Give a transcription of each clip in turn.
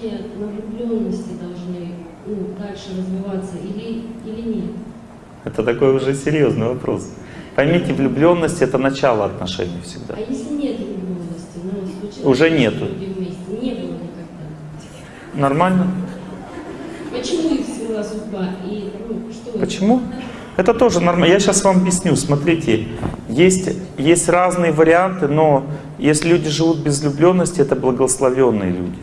отношения на влюбленности должны ну, дальше развиваться или, или нет? Это такой уже серьезный вопрос. Поймите, влюбленность это начало отношений всегда. А если нет влюбленности, ну, случилось, Уже нету. вместе, не было никогда. Нормально? Почему их свела судьба? И, ну, что? Почему? Это тоже нормально. Я сейчас вам объясню. Смотрите, есть, есть разные варианты, но если люди живут без влюбленности, это благословенные люди.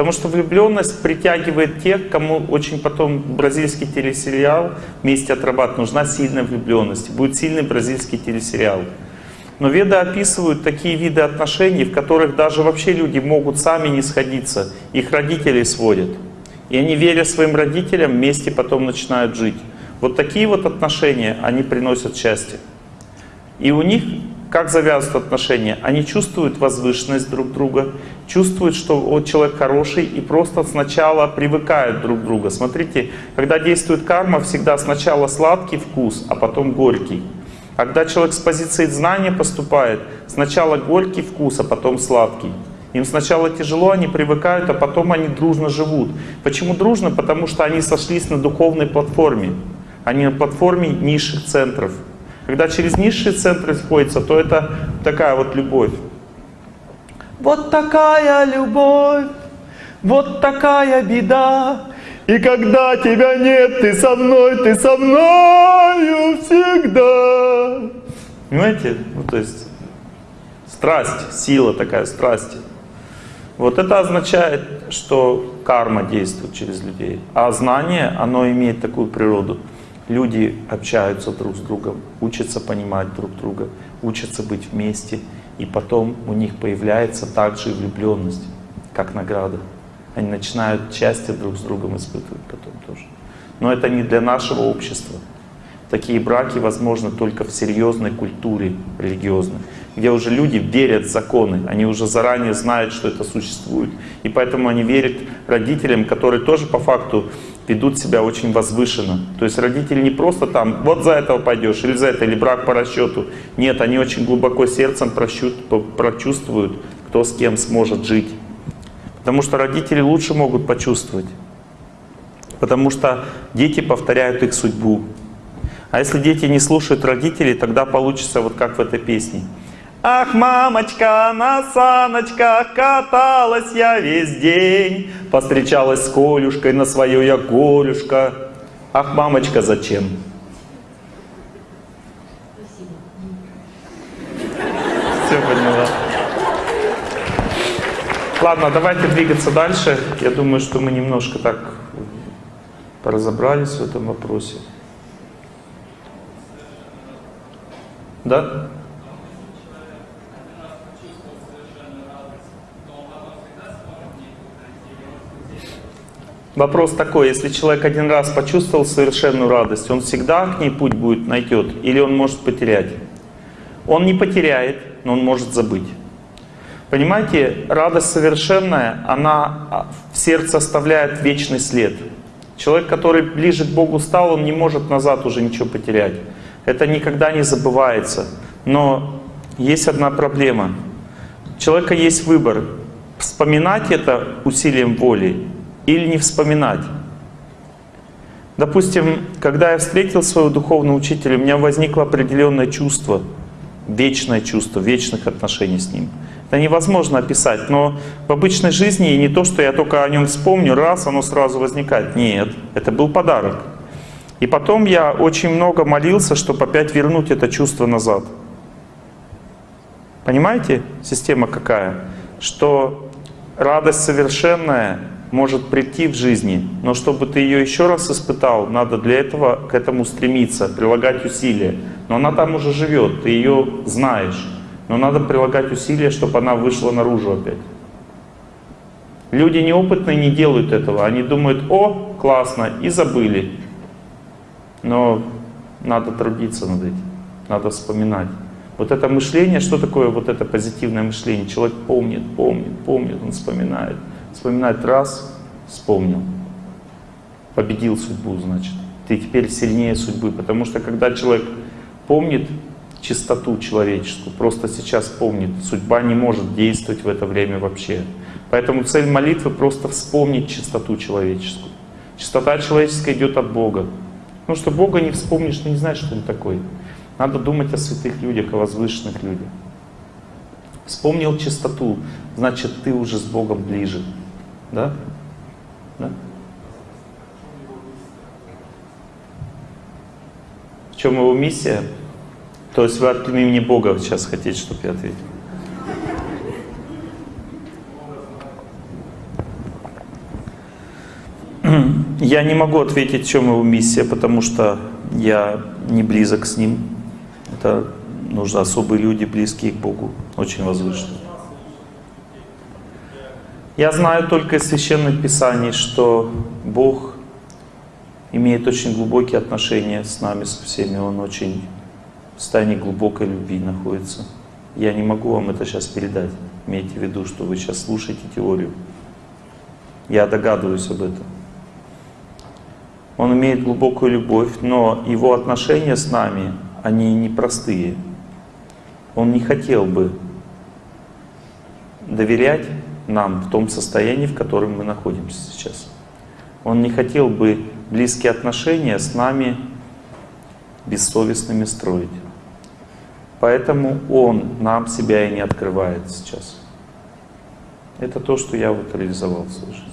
Потому что влюбленность притягивает тех, кому очень потом бразильский телесериал вместе отрабатывает. Нужна сильная влюбленность. Будет сильный бразильский телесериал. Но веды описывают такие виды отношений, в которых даже вообще люди могут сами не сходиться. Их родители сводят. И они, веря своим родителям, вместе потом начинают жить. Вот такие вот отношения, они приносят счастье. И у них, как завязывают отношения, они чувствуют возвышенность друг друга, чувствуют, что вот человек хороший, и просто сначала привыкают друг к другу. Смотрите, когда действует карма, всегда сначала сладкий вкус, а потом горький. Когда человек с позиции знания поступает, сначала горький вкус, а потом сладкий. Им сначала тяжело, они привыкают, а потом они дружно живут. Почему дружно? Потому что они сошлись на духовной платформе. Они на платформе низших центров. Когда через низшие центры сходятся, то это такая вот любовь. Вот такая любовь, вот такая беда. И когда тебя нет, ты со мной, ты со мною всегда. Понимаете? Ну, то есть страсть, сила такая страсти. Вот это означает, что карма действует через людей. А знание, оно имеет такую природу. Люди общаются друг с другом, учатся понимать друг друга, учатся быть вместе. И потом у них появляется также и влюбленность, как награда. Они начинают счастье друг с другом испытывать потом тоже. Но это не для нашего общества. Такие браки возможны только в серьезной культуре религиозной, где уже люди верят в законы, они уже заранее знают, что это существует. И поэтому они верят родителям, которые тоже по факту ведут себя очень возвышенно. То есть родители не просто там, вот за этого пойдешь, или за это, или брак по расчету. Нет, они очень глубоко сердцем прочувствуют, кто с кем сможет жить. Потому что родители лучше могут почувствовать. Потому что дети повторяют их судьбу. А если дети не слушают родителей, тогда получится вот как в этой песне. Ах, мамочка, на саночках каталась я весь день, Повстречалась с Колюшкой на свою я Колюшка. Ах, мамочка, зачем? Все поняла. Ладно, давайте двигаться дальше. Я думаю, что мы немножко так разобрались в этом вопросе. Да? Вопрос такой, если человек один раз почувствовал совершенную радость, он всегда к ней путь будет найдет или он может потерять? Он не потеряет, но он может забыть. Понимаете, радость совершенная, она в сердце оставляет вечный след. Человек, который ближе к Богу стал, он не может назад уже ничего потерять. Это никогда не забывается. Но есть одна проблема. У человека есть выбор, вспоминать это усилием воли или не вспоминать. Допустим, когда я встретил своего духовного учителя, у меня возникло определенное чувство, вечное чувство, вечных отношений с ним. Это невозможно описать, но в обычной жизни не то, что я только о нем вспомню, раз, оно сразу возникает. Нет, это был подарок. И потом я очень много молился, чтобы опять вернуть это чувство назад. Понимаете, система какая? Что радость совершенная может прийти в жизни, но чтобы ты ее еще раз испытал, надо для этого к этому стремиться, прилагать усилия. Но она там уже живет, ты ее знаешь, но надо прилагать усилия, чтобы она вышла наружу опять. Люди неопытные не делают этого, они думают, о, классно, и забыли. Но надо трудиться над этим, надо вспоминать. Вот это мышление, что такое вот это позитивное мышление? Человек помнит, помнит, помнит, он вспоминает. Вспоминать раз, вспомнил. Победил судьбу, значит. Ты теперь сильнее судьбы. Потому что когда человек помнит чистоту человеческую, просто сейчас помнит, судьба не может действовать в это время вообще. Поэтому цель молитвы просто вспомнить чистоту человеческую. Чистота человеческая идет от Бога. Потому что Бога не вспомнишь, ты не знаешь, что Он такой. Надо думать о святых людях, о возвышенных людях. Вспомнил чистоту, значит, ты уже с Богом ближе. Да? Да? В чем его миссия? То есть вы от имени Бога сейчас хотите, чтобы я ответил? Я не могу ответить, в чем его миссия, потому что я не близок с ним. Это нужны особые люди, близкие к Богу, очень возвышенные. Я знаю только из Священных Писаний, что Бог имеет очень глубокие отношения с нами, со всеми. Он очень в состоянии глубокой любви находится. Я не могу вам это сейчас передать. Имейте в виду, что вы сейчас слушаете теорию. Я догадываюсь об этом. Он имеет глубокую любовь, но его отношения с нами, они непростые. Он не хотел бы доверять нам в том состоянии, в котором мы находимся сейчас. Он не хотел бы близкие отношения с нами бессовестными строить. Поэтому Он нам себя и не открывает сейчас. Это то, что я вот реализовал в своей жизни.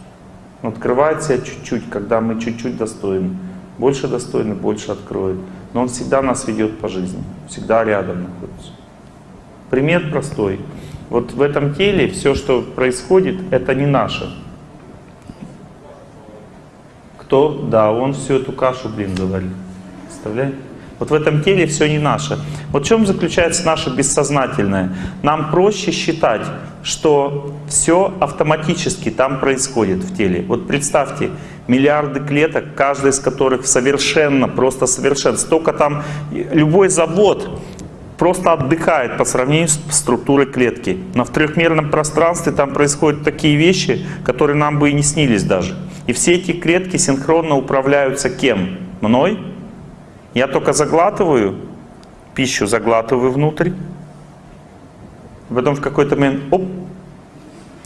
Он открывает себя чуть-чуть, когда мы чуть-чуть достойны. Больше достойны, больше откроет. Но Он всегда нас ведет по жизни, всегда рядом находится. Пример простой. Вот в этом теле все, что происходит, это не наше. Кто? Да, он всю эту кашу, блин, заварил. Представляете? Вот в этом теле все не наше. Вот в чем заключается наше бессознательное? Нам проще считать, что все автоматически там происходит в теле. Вот представьте, миллиарды клеток, каждая из которых совершенно, просто совершенно. Столько там, любой завод просто отдыхает по сравнению с структурой клетки. Но в трехмерном пространстве там происходят такие вещи, которые нам бы и не снились даже. И все эти клетки синхронно управляются кем? Мной? Я только заглатываю, пищу заглатываю внутрь. Потом в какой-то момент, оп,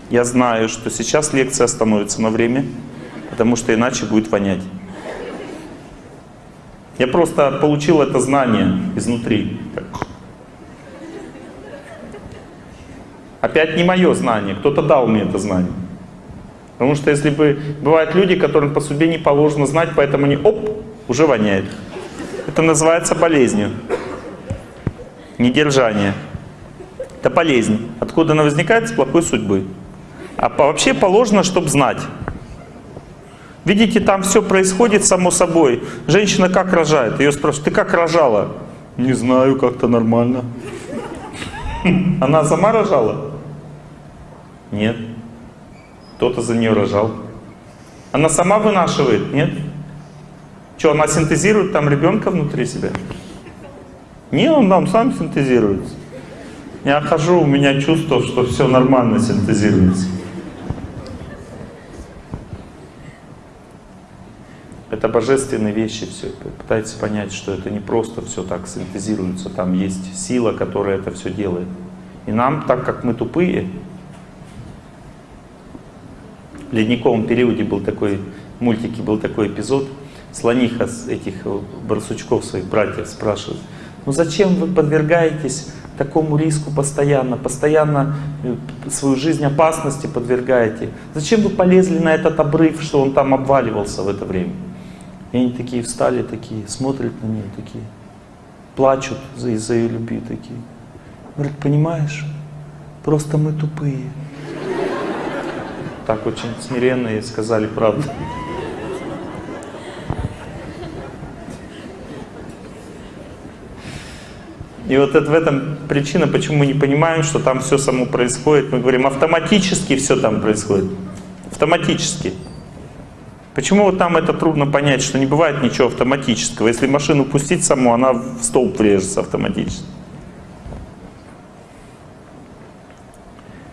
я знаю, что сейчас лекция остановится на время, потому что иначе будет вонять. Я просто получил это знание изнутри. Опять не мое знание, кто-то дал мне это знание. Потому что если бы бывают люди, которым по судьбе не положено знать, поэтому они оп, уже воняет. Это называется болезнью. Недержание. Это болезнь. Откуда она возникает? С плохой судьбы. А вообще положено, чтобы знать. Видите, там все происходит само собой. Женщина как рожает? Ее спрашивают, ты как рожала? Не знаю, как-то нормально. Она сама рожала? Нет. Кто-то за нее рожал. Она сама вынашивает? Нет. Что, она синтезирует там ребенка внутри себя? Не, он там сам синтезируется. Я хожу, у меня чувство, что все нормально синтезируется. Это божественные вещи все. Пытайтесь понять, что это не просто все так синтезируется. Там есть сила, которая это все делает. И нам, так как мы тупые, ледниковом периоде был такой, в мультике был такой эпизод, слониха этих э, барсучков своих братьев спрашивает, ну зачем вы подвергаетесь такому риску постоянно, постоянно э, свою жизнь опасности подвергаете? Зачем вы полезли на этот обрыв, что он там обваливался в это время? И они такие встали, такие, смотрят на нее, такие, плачут из-за ее любви, такие. Говорят, понимаешь, просто мы тупые. Так очень смиренно и сказали правду. И вот это, в этом причина, почему мы не понимаем, что там все само происходит. Мы говорим, автоматически все там происходит. Автоматически. Почему вот там это трудно понять, что не бывает ничего автоматического. Если машину пустить саму, она в столб врежется автоматически.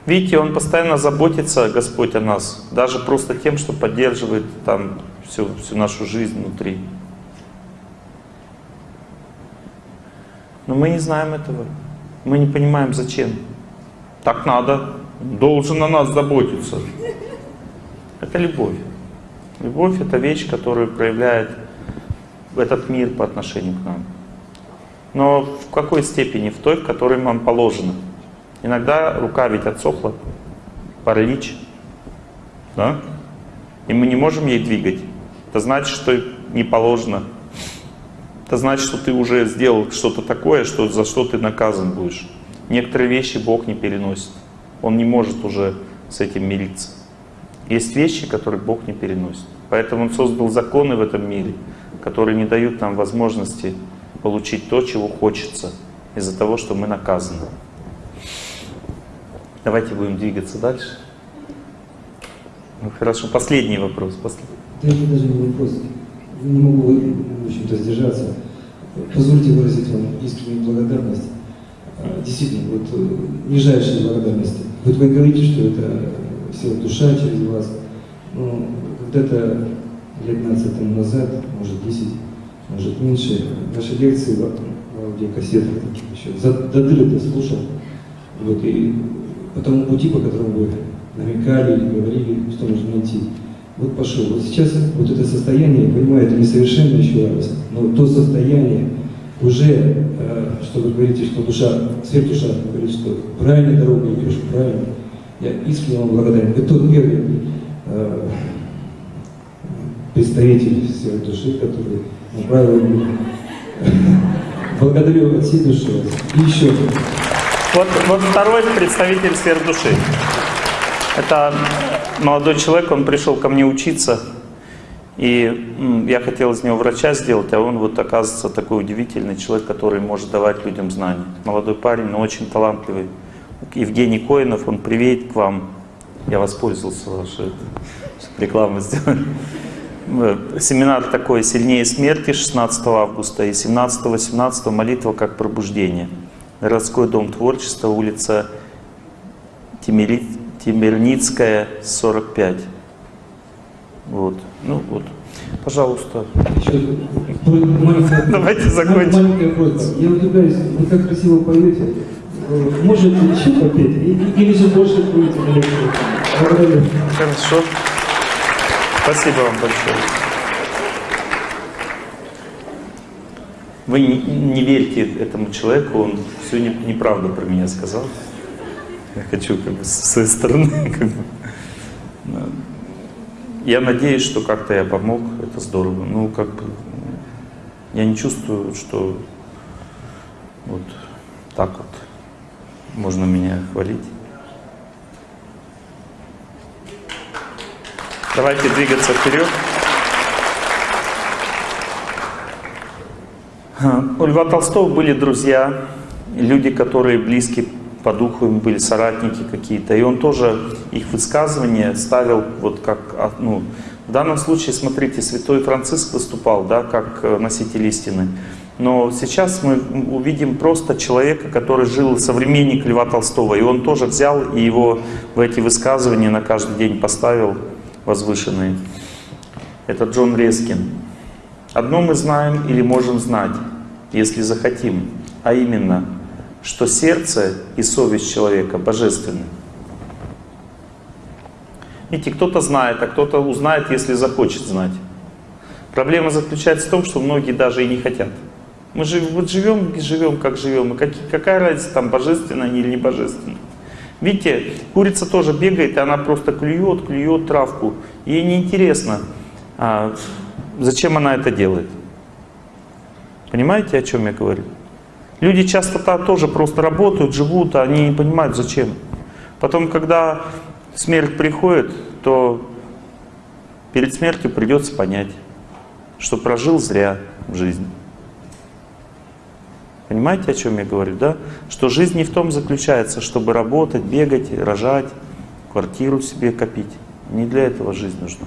Видите, Он постоянно заботится, Господь, о нас. Даже просто тем, что поддерживает там всю, всю нашу жизнь внутри. Но мы не знаем этого. Мы не понимаем, зачем. Так надо. должен о нас заботиться. Это любовь. Любовь — это вещь, которую проявляет этот мир по отношению к нам. Но в какой степени? В той, в которой нам положено. Иногда рука ведь отсохла, паралич, да? И мы не можем ей двигать. Это значит, что не положено. Это значит, что ты уже сделал что-то такое, что, за что ты наказан будешь. Некоторые вещи Бог не переносит. Он не может уже с этим мириться. Есть вещи, которые Бог не переносит. Поэтому Он создал законы в этом мире, которые не дают нам возможности получить то, чего хочется, из-за того, что мы наказаны. Давайте будем двигаться дальше. Ну хорошо, последний вопрос. Последний. Да это даже не вопрос. Не могу, в общем-то. Позвольте выразить вам искреннюю благодарность. А, Действительно, вот э, нижайшая благодарность. Вот вы говорите, что это сила душа через вас. Но когда-то лет 15 тому назад, может 10, может меньше, наши лекции в, аудиокассетах еще за, до дыры слушал. Вот, и по тому пути, по которому вы намекали или говорили, что нужно идти. Вот пошел. Вот сейчас вот это состояние, я понимаю, это несовершенно еще раз, но то состояние уже, э, что вы говорите, что душа, свет душа говорит, что правильной дорогой идешь, правильно. Я искренне вам благодарен. Вы тот первый э, представитель сферы души, который направил меня. Благодарю от всей души. И еще. Вот, вот второй представитель сфер души. Это молодой человек, он пришел ко мне учиться, и я хотел из него врача сделать, а он вот оказывается такой удивительный человек, который может давать людям знания. Молодой парень, но очень талантливый. Евгений Коинов, он приедет к вам. Я воспользовался вашей чтобы рекламу сделать. Семинар такой «Сильнее смерти» 16 августа и 17-18 «Молитва как пробуждение». Городской дом творчества, улица Тимирит, Тимирницкая, 45. Вот. Ну вот. Пожалуйста. Давайте закончим. Я удивляюсь, вы так красиво поете. Э, Можете еще попеть? Или же больше будете? Благодарю. Хорошо. Спасибо вам большое. Вы не, не верьте этому человеку, он все не- неправду про меня сказал. Я хочу как бы с своей стороны как бы. Я надеюсь, что как-то я помог, это здорово. Ну, как бы, я не чувствую, что вот так вот можно меня хвалить. Давайте двигаться вперед. У Льва Толстого были друзья, люди, которые близки по духу, им были соратники какие-то. И он тоже их высказывания ставил вот как, а, ну, в данном случае, смотрите, святой Франциск выступал, да, как э, носитель истины. Но сейчас мы увидим просто человека, который жил современник Льва Толстого. И он тоже взял и его в эти высказывания на каждый день поставил возвышенные. Это Джон Рескин. Одно мы знаем или можем знать, если захотим, а именно, что сердце и совесть человека божественны. Видите, кто-то знает, а кто-то узнает, если захочет знать. Проблема заключается в том, что многие даже и не хотят. Мы же вот живем, живем, как живем, и какие, какая разница, там божественная или не божественная. Видите, курица тоже бегает, и она просто клюет, клюет травку. Ей неинтересно, а, зачем она это делает. Понимаете, о чем я говорю? Люди часто -то тоже просто работают, живут, а они не понимают, зачем. Потом, когда смерть приходит, то перед смертью придется понять, что прожил зря в жизни. Понимаете, о чем я говорю, да? Что жизнь не в том заключается, чтобы работать, бегать, рожать, квартиру себе копить. Не для этого жизнь нужна.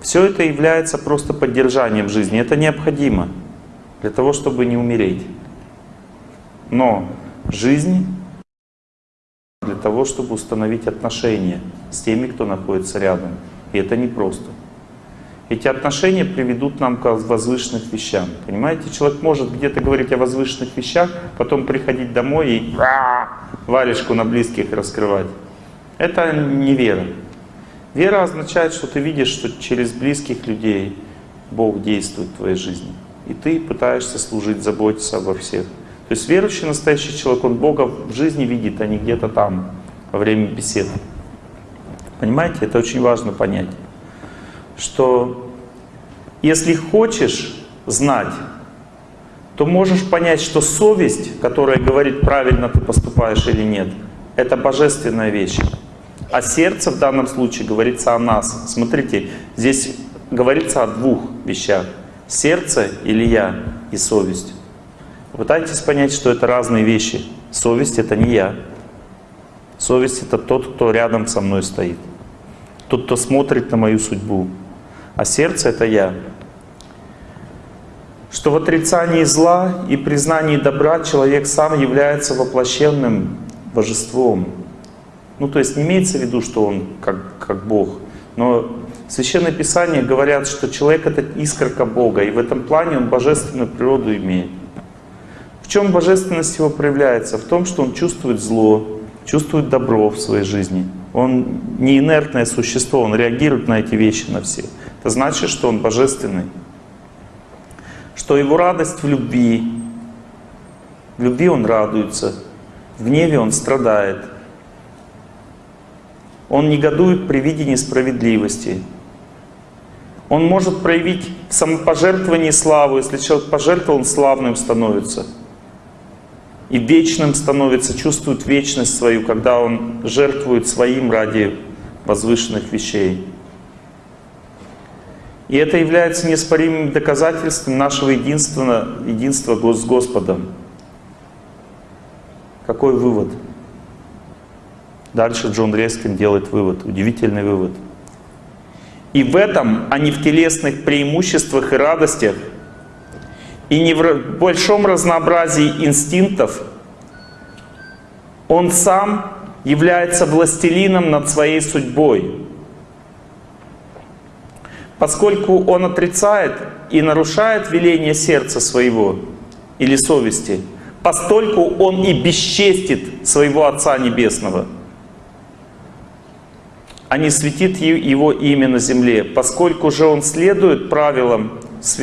Все это является просто поддержанием жизни. Это необходимо для того, чтобы не умереть. Но жизнь для того, чтобы установить отношения с теми, кто находится рядом. И это непросто. Эти отношения приведут нам к возвышенных вещам. Понимаете, человек может где-то говорить о возвышенных вещах, потом приходить домой и варежку на близких раскрывать. Это не вера. Вера означает, что ты видишь, что через близких людей Бог действует в твоей жизни. И ты пытаешься служить, заботиться обо всех. То есть верующий настоящий человек, он Бога в жизни видит, а не где-то там, во время бесед. Понимаете, это очень важно понять, что если хочешь знать, то можешь понять, что совесть, которая говорит, правильно ты поступаешь или нет, это божественная вещь. А сердце в данном случае говорится о нас. Смотрите, здесь говорится о двух вещах. Сердце или я и совесть. Пытайтесь понять, что это разные вещи. Совесть — это не я. Совесть — это тот, кто рядом со мной стоит. Тот, кто смотрит на мою судьбу. А сердце — это я. Что в отрицании зла и признании добра человек сам является воплощенным божеством. Ну, то есть не имеется в виду, что он как, как Бог. Но Священное Писание говорят, что человек — это искорка Бога, и в этом плане он божественную природу имеет. В чем божественность его проявляется? В том, что он чувствует зло, чувствует добро в своей жизни. Он не инертное существо, он реагирует на эти вещи, на все. Это значит, что он божественный. Что его радость в любви. В любви он радуется, в гневе он страдает. Он негодует при виде несправедливости. Он может проявить в самопожертвовании славу. Если человек пожертвовал, он славным становится и вечным становится, чувствует вечность свою, когда он жертвует своим ради возвышенных вещей. И это является неоспоримым доказательством нашего единства, единства с Господом. Какой вывод? Дальше Джон Рескин делает вывод, удивительный вывод. И в этом, а не в телесных преимуществах и радостях, и не в большом разнообразии инстинктов, он сам является властелином над своей судьбой. Поскольку он отрицает и нарушает веление сердца своего или совести, постольку он и бесчестит своего Отца Небесного, а не светит его имя на земле, поскольку же он следует правилам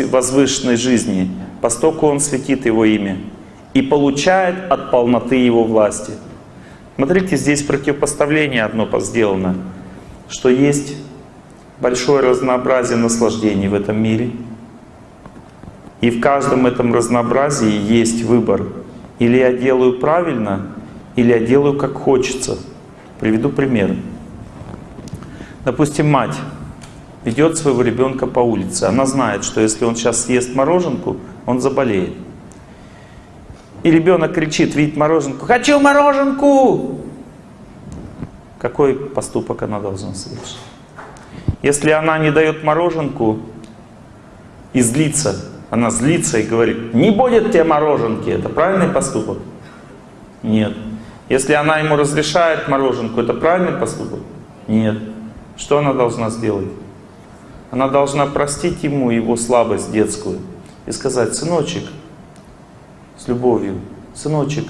возвышенной жизни, постоку он светит Его имя и получает от полноты Его власти. Смотрите, здесь противопоставление одно сделано, что есть большое разнообразие наслаждений в этом мире. И в каждом этом разнообразии есть выбор. Или я делаю правильно, или я делаю как хочется. Приведу пример. Допустим, мать ведет своего ребенка по улице. Она знает, что если он сейчас съест мороженку, он заболеет. И ребенок кричит, видит мороженку, «Хочу мороженку!» Какой поступок она должна совершить? Если она не дает мороженку и злится, она злится и говорит, «Не будет тебе мороженки!» Это правильный поступок? Нет. Если она ему разрешает мороженку, это правильный поступок? Нет. Что она должна сделать? Она должна простить ему его слабость детскую и сказать, сыночек, с любовью, сыночек,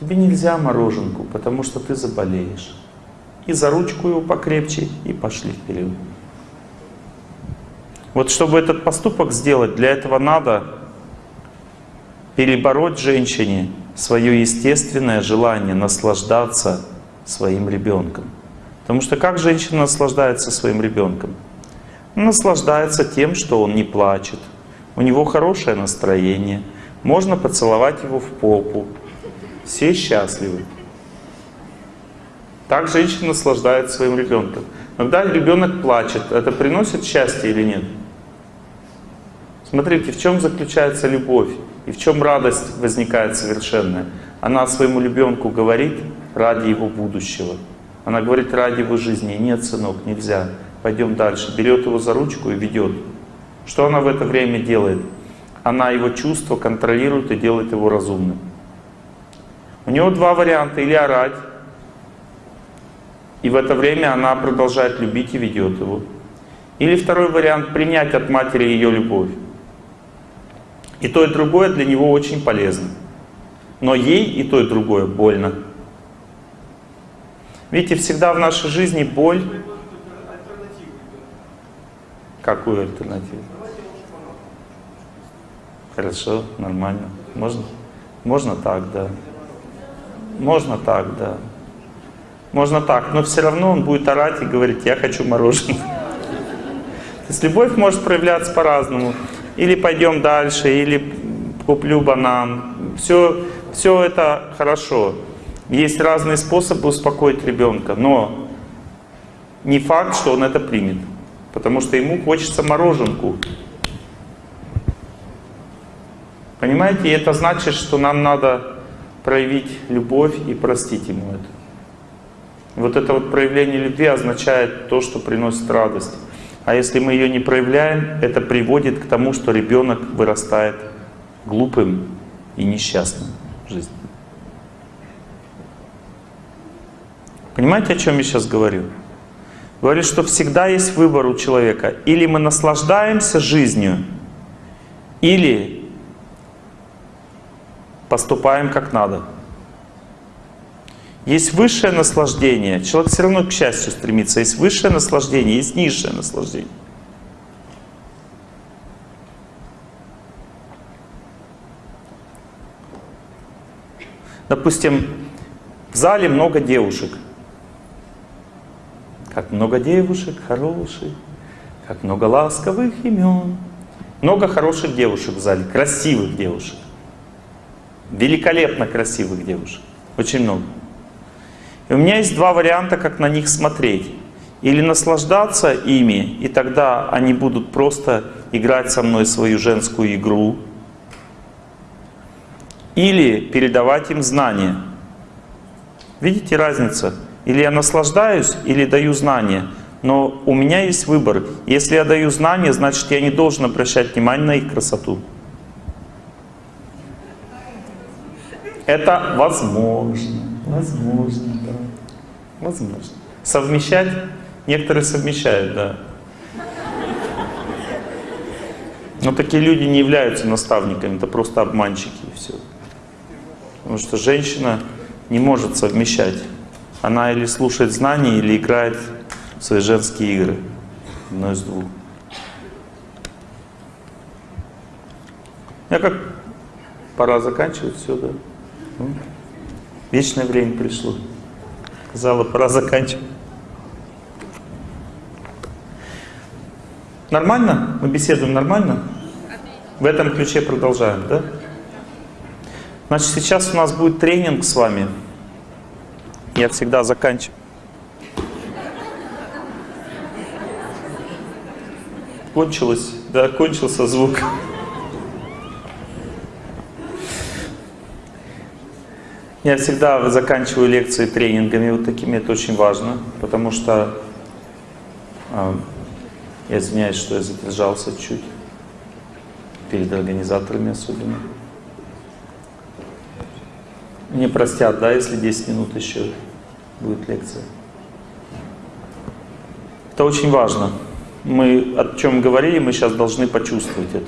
тебе нельзя мороженку, потому что ты заболеешь. И за ручку его покрепче, и пошли вперед. Вот чтобы этот поступок сделать, для этого надо перебороть женщине свое естественное желание наслаждаться своим ребенком. Потому что как женщина наслаждается своим ребенком? наслаждается тем, что он не плачет. У него хорошее настроение. Можно поцеловать его в попу. Все счастливы. Так женщина наслаждается своим ребенком. Когда ребенок плачет, это приносит счастье или нет? Смотрите, в чем заключается любовь и в чем радость возникает совершенная. Она своему ребенку говорит ради его будущего. Она говорит ради его жизни. Нет, сынок, нельзя пойдем дальше. Берет его за ручку и ведет. Что она в это время делает? Она его чувства контролирует и делает его разумным. У него два варианта. Или орать, и в это время она продолжает любить и ведет его. Или второй вариант, принять от матери ее любовь. И то, и другое для него очень полезно. Но ей и то, и другое больно. Видите, всегда в нашей жизни боль. Какую альтернативу? Хорошо, нормально. Можно? Можно так, да. Можно так, да. Можно так, но все равно он будет орать и говорить, я хочу мороженое. То есть любовь может проявляться по-разному. Или пойдем дальше, или куплю банан. Все, все это хорошо. Есть разные способы успокоить ребенка, но не факт, что он это примет. Потому что ему хочется мороженку. Понимаете, и это значит, что нам надо проявить любовь и простить ему это. Вот это вот проявление любви означает то, что приносит радость. А если мы ее не проявляем, это приводит к тому, что ребенок вырастает глупым и несчастным в жизни. Понимаете, о чем я сейчас говорю? Говорю, что всегда есть выбор у человека. Или мы наслаждаемся жизнью, или поступаем как надо. Есть высшее наслаждение. Человек все равно к счастью стремится. Есть высшее наслаждение, есть низшее наслаждение. Допустим, в зале много девушек. Как много девушек хороших, как много ласковых имен. Много хороших девушек в зале, красивых девушек. Великолепно красивых девушек. Очень много. И у меня есть два варианта, как на них смотреть. Или наслаждаться ими, и тогда они будут просто играть со мной свою женскую игру. Или передавать им знания. Видите разницу? Или я наслаждаюсь, или даю знания. Но у меня есть выбор. Если я даю знания, значит я не должен обращать внимание на их красоту. Это возможно. Возможно, да. Возможно. Совмещать? Некоторые совмещают, да. Но такие люди не являются наставниками, это просто обманщики и все. Потому что женщина не может совмещать. Она или слушает знания, или играет в свои женские игры. Одно из двух. Я как пора заканчивать все, да? Ну, вечное время пришло. Сказала, пора заканчивать. Нормально? Мы беседуем нормально? В этом ключе продолжаем, да? Значит, сейчас у нас будет тренинг с вами. Я всегда заканчиваю. Кончилось, да, кончился звук. Я всегда заканчиваю лекции тренингами вот такими, это очень важно, потому что, э, я извиняюсь, что я задержался чуть, перед организаторами особенно. Мне простят, да, если 10 минут еще будет лекция. Это очень важно. Мы о чем говорили, мы сейчас должны почувствовать это.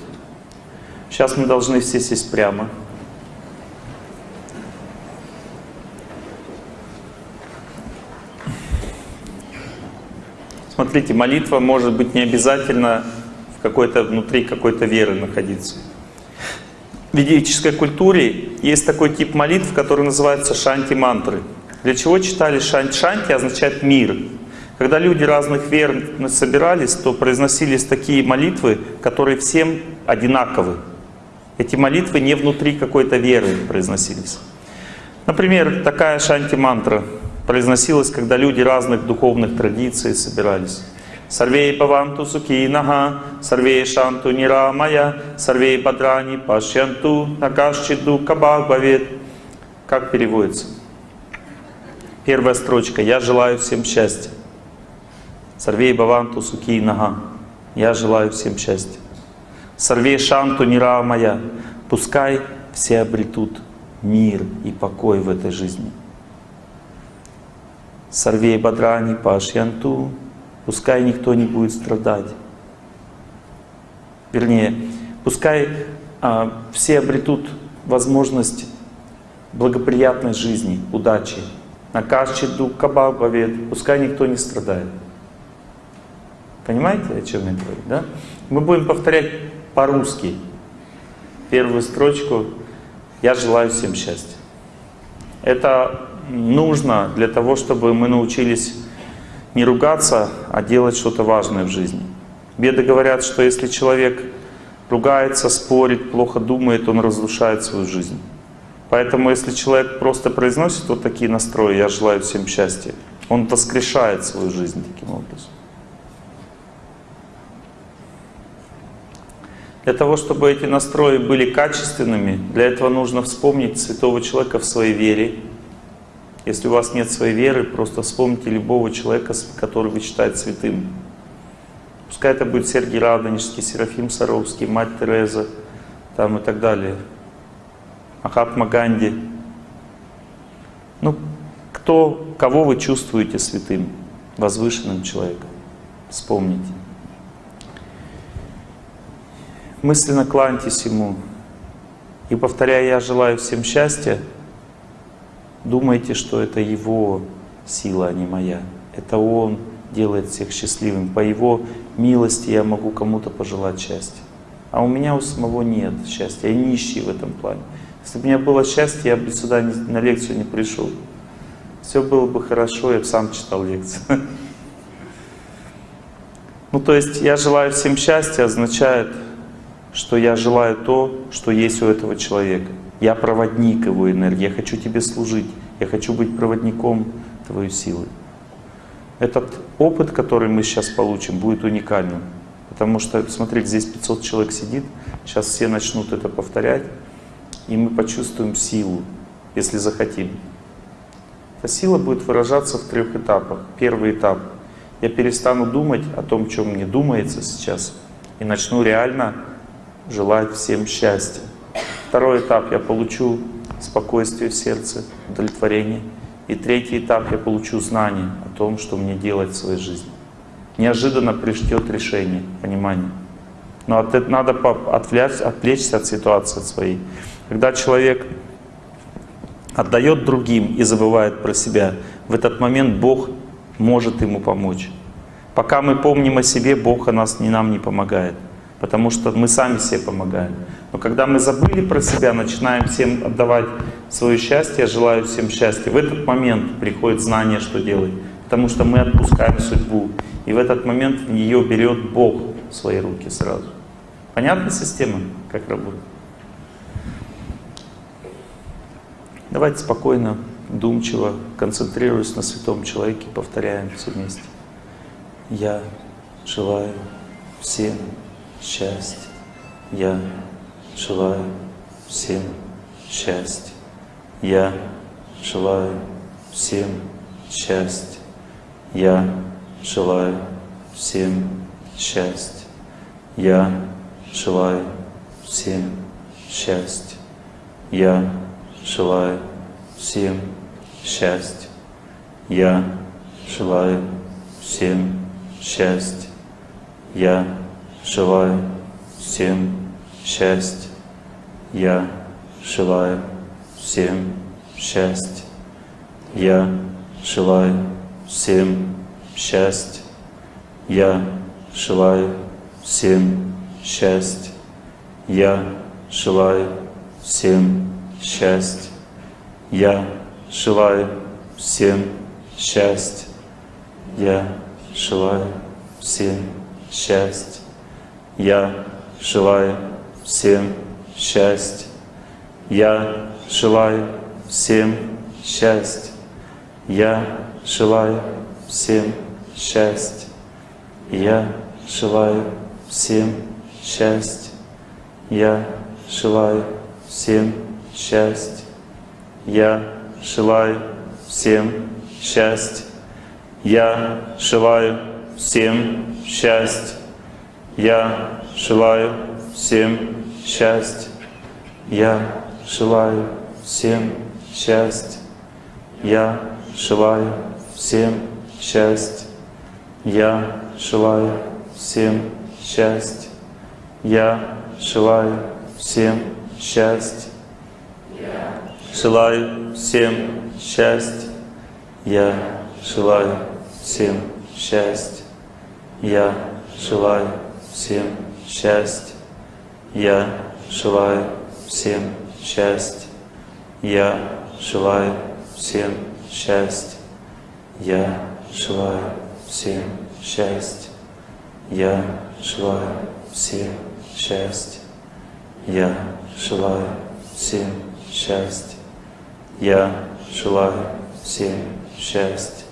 Сейчас мы должны все сесть прямо. Смотрите, молитва может быть не обязательно в какой-то внутри какой-то веры находиться. Ведической культуре есть такой тип молитв, который называется шанти-мантры. Для чего читали шанти? означает мир. Когда люди разных вер собирались, то произносились такие молитвы, которые всем одинаковы. Эти молитвы не внутри какой-то веры произносились. Например, такая шанти-мантра произносилась, когда люди разных духовных традиций собирались. सर्वे भवन्तु सुखिनः, सर्वे सन्तु निरामयाः, सर्वे भद्राणि पश्यन्तु, मा कश्चिद् दुःखभाग् भवेत्. Как переводится? Первая строчка. Я желаю всем счастья. सर्वे भवन्तु सुखिनः. Я желаю всем счастья. सर्वे सन्तु निरामयाः. Пускай все обретут мир и покой в этой жизни. Сарвей Бадрани Пашьянту Пускай никто не будет страдать. Вернее, пускай а, все обретут возможность благоприятной жизни, удачи. накажчит дух кабабовед, пускай никто не страдает. Понимаете, о чем я говорю, да? Мы будем повторять по-русски первую строчку «Я желаю всем счастья». Это нужно для того, чтобы мы научились не ругаться, а делать что-то важное в жизни. Беды говорят, что если человек ругается, спорит, плохо думает, он разрушает свою жизнь. Поэтому если человек просто произносит вот такие настрои «я желаю всем счастья», он воскрешает свою жизнь таким образом. Для того, чтобы эти настрои были качественными, для этого нужно вспомнить святого человека в своей вере. Если у вас нет своей веры, просто вспомните любого человека, который вы считаете святым. Пускай это будет Сергий Радонежский, Серафим Саровский, Мать Тереза там и так далее. Махатма Ганди. Ну, кто, кого вы чувствуете святым, возвышенным человеком? Вспомните. мысленно кланяйтесь Ему. И повторяя «Я желаю всем счастья», думайте, что это Его сила, а не моя. Это Он делает всех счастливым. По Его милости я могу кому-то пожелать счастья. А у меня у самого нет счастья. Я нищий в этом плане. Если бы у меня было счастье, я бы сюда на лекцию не пришел. Все было бы хорошо, я бы сам читал лекцию. Ну, то есть, я желаю всем счастья означает, что я желаю то, что есть у этого человека. Я проводник его энергии, я хочу тебе служить, я хочу быть проводником твоей силы. Этот опыт, который мы сейчас получим, будет уникальным. Потому что, смотрите, здесь 500 человек сидит, сейчас все начнут это повторять, и мы почувствуем силу, если захотим. Эта сила будет выражаться в трех этапах. Первый этап. Я перестану думать о том, чем мне думается сейчас, и начну реально желать всем счастья. Второй этап я получу спокойствие в сердце, удовлетворение. И третий этап я получу знание о том, что мне делать в своей жизни. Неожиданно придет решение, понимание. Но от, надо отвлечь, отвлечься от ситуации своей. Когда человек отдает другим и забывает про себя, в этот момент Бог может ему помочь. Пока мы помним о себе, Бог о нас, не нам не помогает потому что мы сами себе помогаем. Но когда мы забыли про себя, начинаем всем отдавать свое счастье, желаю всем счастья, в этот момент приходит знание, что делать. Потому что мы отпускаем судьбу. И в этот момент ее берет Бог в свои руки сразу. Понятна система, как работает? Давайте спокойно, думчиво, концентрируясь на святом человеке, повторяем все вместе. Я желаю всем счастья. Я желаю всем счастья. Я желаю всем счастья. Я желаю всем счастья. Я желаю всем счастья. Я желаю всем счастья. Я желаю всем счастья. Я желаю всем счастья. Я желаю всем счастья. Я желаю всем счастья. Я желаю всем счастья. Я желаю всем счастья. Я желаю всем счастья. Я желаю всем счастья. Я желаю всем счастья. Я желаю всем счастья. Я желаю всем счастья. Я желаю всем счастья. Я желаю всем счастья. Я желаю всем счастья. Я желаю всем счастья. Я желаю всем счастья. Я желаю всем счастья. Я желаю всем счастья. Я желаю всем счастья. Я желаю всем счастья. Желаю всем счастья. Я желаю всем счастья. Я желаю всем счастья. Я желаю всем счастья. Я желаю всем счастья. Я желаю всем счастья. Я желаю всем счастья. Я желаю всем счастья. Я желаю всем счастья.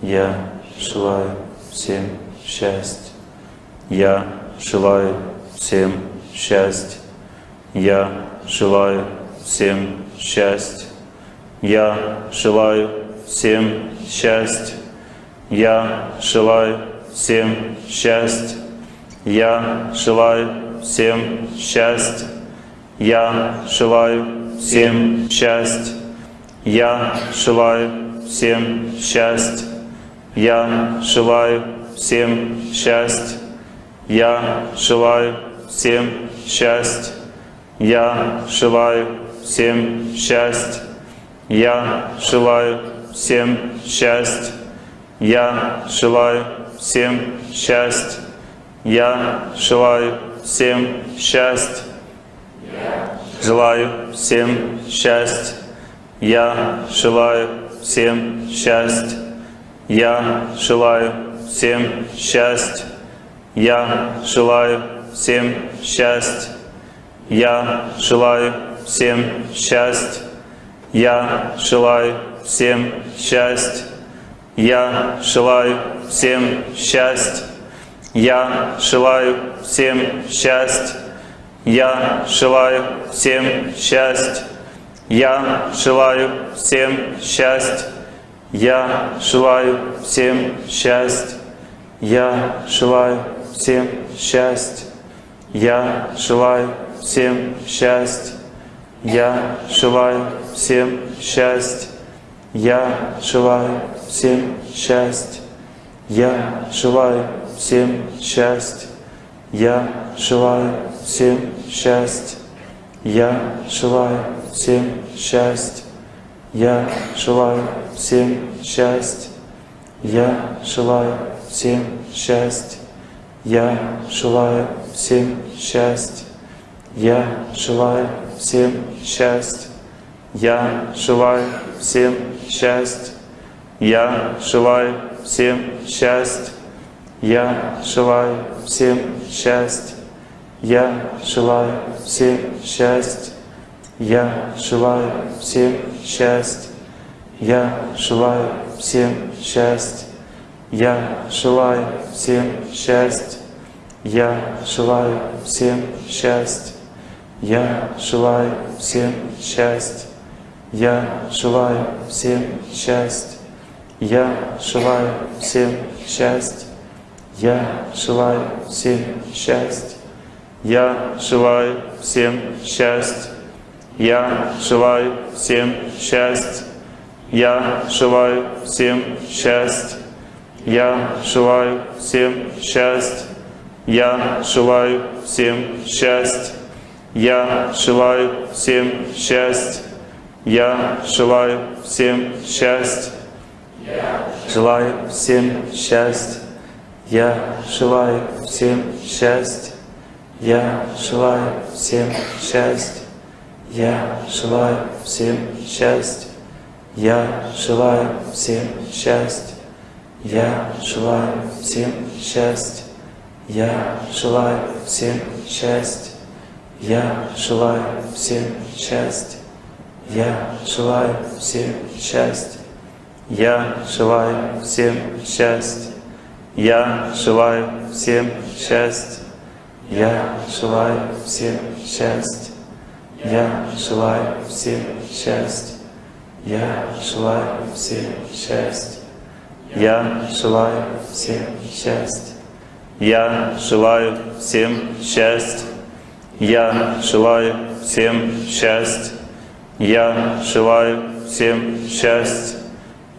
Я желаю всем счастья. Я желаю всем счастье. Я желаю всем счастья. Я желаю всем счастья. Я желаю всем счастья. Я желаю всем счастья. Я желаю всем счастья. Я желаю всем счастья. Я желаю всем счастья. Я желаю всем счастья. Я желаю всем счастья. Я желаю всем счастья. Я желаю всем счастья. Я желаю всем счастья. Желаю всем счастья. Я желаю всем счастья. Я желаю всем счастья. Я желаю всем счастья. Я желаю всем счастья. Я желаю всем счастья. Я желаю всем счастья. Я желаю всем счастья. Я желаю всем счастья. Я желаю всем счастья. Я желаю всем счастья. Я желаю всем счастья. Я желаю всем счастья. Я желаю всем счастья. Я желаю всем счастья. Я желаю всем счастья. Я желаю всем счастья. Я желаю всем счастья. Я желаю всем счастья. Я желаю всем счастья. Я желаю всем счастья. Я желаю всем счастья. Я желаю всем счастья. Я желаю всем счастья. Я желаю всем счастья. Я желаю всем счастья. Я желаю всем счастья. Я желаю всем счастья. Я желаю всем счастья. Я желаю всем счастья. Я желаю всем счастья. Я желаю всем счастья. Я желаю всем счастья. Я желаю всем счастья. Я желаю всем счастья. Я желаю всем счастья. Я желаю всем счастья. Я желаю всем счастья. Я желаю всем счастья. Я желаю всем счастья. Я желаю всем счастья. Желаю всем счастья. Я желаю всем счастья. Я желаю всем счастья. Я желаю всем счастья. Я желаю всем счастья. Я желаю всем счастья. Я желаю всем счастья. Я желаю всем счастья. Я желаю всем счастья. Я желаю всем счастья. Я желаю всем счастья. Я желаю всем счастья. Я желаю всем счастья. Я желаю всем счастья. Я желаю всем счастья. Я желаю всем счастья. Я желаю всем счастья. Я желаю всем счастья.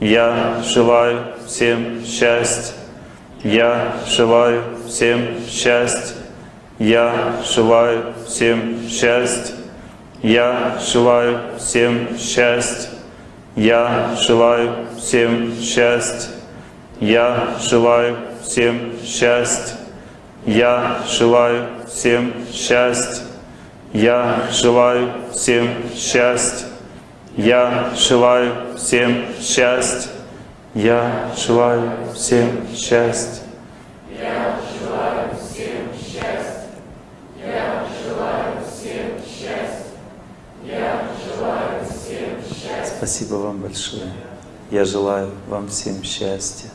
Я желаю всем счастья. Я желаю всем счастья. Я желаю всем счастья. Я желаю всем счастья. Я желаю всем счастья. Я желаю всем счастья. Я желаю всем счастья. Я желаю всем счастья. Я желаю всем счастья. Я желаю всем счастья. Спасибо вам большое. Я желаю вам всем счастья.